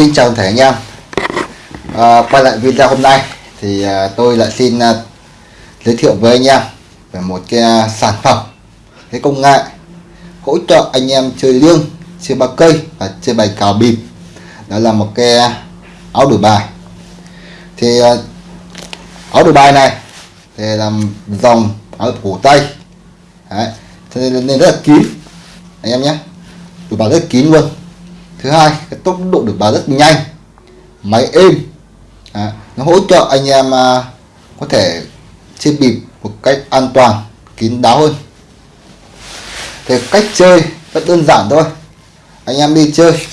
Xin chào thể anh em. À, Quay lại video hôm nay thì à, tôi lại xin à, giới thiệu với anh em về một cái à, sản phẩm cái công nghệ hỗ trợ anh em chơi liêng chơi ba cây và chơi bài cào bịp. Đó là một cái áo đổi bài. Thì à, áo đổi bài này thì làm dòng áo cổ tay. Đấy. cho nên, nên rất là kín. Anh em nhé đổi bài rất kín luôn thứ hai cái tốc độ được bài rất nhanh máy êm. À, nó hỗ trợ anh em à, có thể chơi bịp một cách an toàn kín đáo hơn. Thì cách chơi rất đơn giản thôi. Anh em đi chơi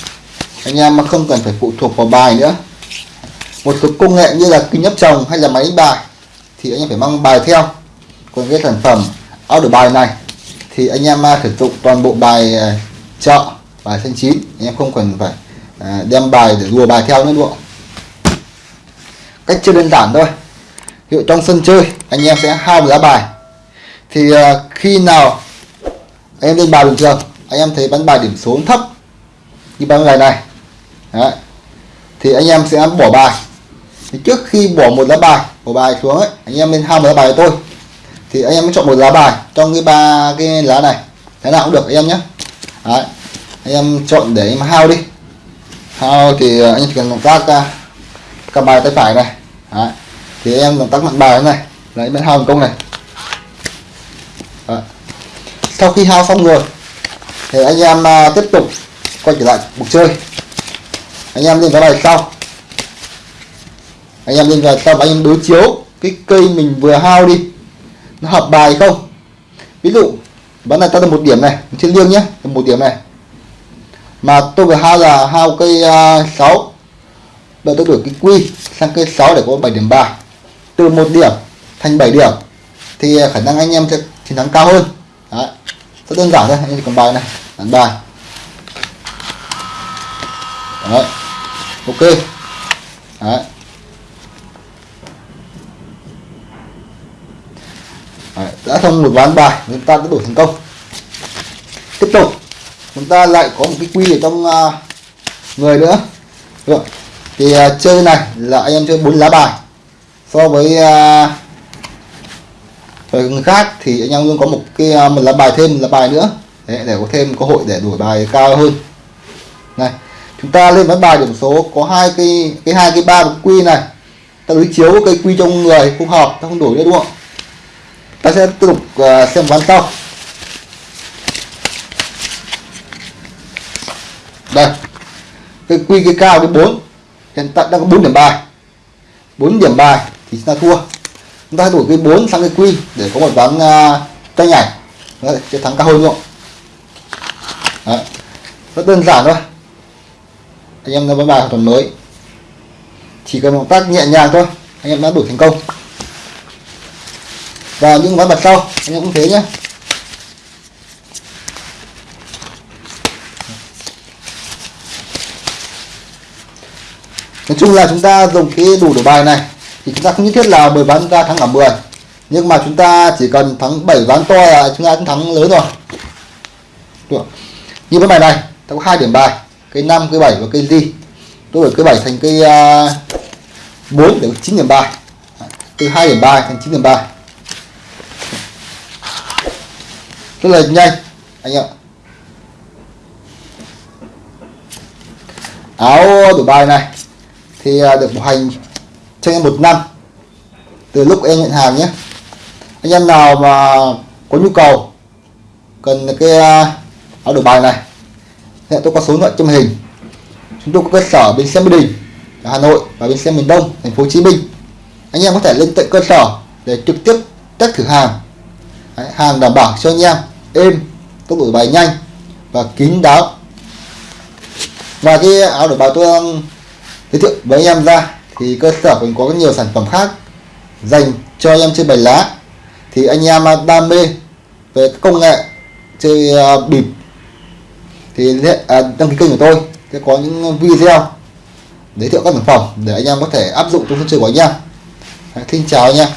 anh em mà không cần phải phụ thuộc vào bài nữa. Một số công nghệ như là kính nhấp chồng hay là máy đánh bài thì anh em phải mang bài theo. Còn cái sản phẩm áo đổi bài này thì anh em à, sử dụng toàn bộ bài à, chợ bài xanh chín anh em không cần phải à, đem bài để đùa bài theo nữa đúng không? Cách chơi đơn giản thôi. Hiệu trong sân chơi anh em sẽ hao một lá bài. Thì à, khi nào anh em lên bài bình thường anh em thấy bắn bài điểm số thấp như bắn bài này Đấy. thì anh em sẽ bỏ bài. Thì trước khi bỏ một lá bài bỏ bài xuống ấy anh em lên hao một lá bài của tôi. Thì anh em mới chọn một lá bài trong cái ba cái lá này. Thế nào cũng được anh em nhé. Đấy anh em chọn để em hao đi. Hao thì à, anh chỉ cần động tác à, uh, cầm bài tay phải này. Đấy. thì em động tác mạnh bài này. Lấy bên hao thành công này. Đấy. sau khi hao xong rồi thì anh em uh, tiếp tục quay trở lại cuộc chơi. Anh em lên cái bài sau. Anh em lên vào sau anh em đối chiếu cái cây mình vừa hao đi. Nó hợp bài không? Ví dụ bắn này ta được một điểm này trên liêng nhé một điểm này mà tôi vừa hao là hao cây uh, 6 và tôi đổi cái quy sang cây 6 để có 7 điểm bài từ một điểm thành 7 điểm thì khả năng anh em sẽ chiến thắng cao hơn Đấy. rất đơn giản thôi anh em còn bài này đánh bài Đấy. ok Đấy. Đấy. đã xong một ván bài chúng ta đã đổi thành công chúng ta lại có một cái quy ở trong uh, người nữa. Được thì uh, chơi này là anh em chơi bốn lá bài. So với uh, với người khác thì anh em luôn có một cái uh, một lá bài thêm một lá bài nữa. Đấy, để có thêm cơ hội để đổi bài cao hơn. Này chúng ta lên ván bài điểm số có hai cái cái hai cái ba quy này. Ta đối chiếu cái quy trong người không hợp ta không đổi nữa đúng không? Ta sẽ tiếp tục uh, xem ván sau. Đây. Cái quy cái cao cái 4 hiện tại đang có 4 điểm bài. 4 điểm bài thì chúng ta thua. Chúng ta đổi cái 4 sang cái quy để có một ván uh, tay nhảy Đấy, sẽ thắng cao hơn luôn Đấy. rất đơn giản thôi. Anh em ra ván bài hoàn toàn mới. Chỉ cần động tác nhẹ nhàng thôi anh em đã đổi thành công. Và những ván mặt sau anh em cũng thế nhé nói chung là chúng ta dùng cái đủ đổi bài này thì chúng ta không nhất thiết là 10 ván chúng ta thắng cả 10 nhưng mà chúng ta chỉ cần thắng 7 ván to là chúng ta cũng thắng lớn rồi. Được. như cái bài này ta có hai điểm bài cây 5 cây 7 và cây gì tôi đổi cây 7 thành cây uh, 4 để 9 điểm bài. Từ 2 điểm bài thành 9 điểm bài. Rất là nhanh anh ạ. Áo đổi bài này thì à, được bảo hành cho em một năm từ lúc em nhận hàng nhé. Anh em nào mà có nhu cầu cần cái à, áo đổi bài này hiện tôi có số điện thoại trong hình. Chúng tôi có cơ sở bên xe Mỹ Đình Hà Nội và bên xe miền Đông thành phố Hồ Chí Minh. Anh em có thể lên tận cơ sở để trực tiếp test thử hàng. Đấy, hàng đảm bảo cho anh em êm tốc độ bài nhanh và kín đáo. Và cái áo đổi bài tôi đang giới thiệu với anh em ra thì cơ sở mình có nhiều sản phẩm khác dành cho anh em chơi bài lá. Thì anh em đam mê về công nghệ chơi ờ, bịp. Thì à, đăng ký kênh của tôi sẽ có những video giới thiệu các sản phẩm để anh em có thể áp dụng trong sân chơi của anh em. Xin chào anh em.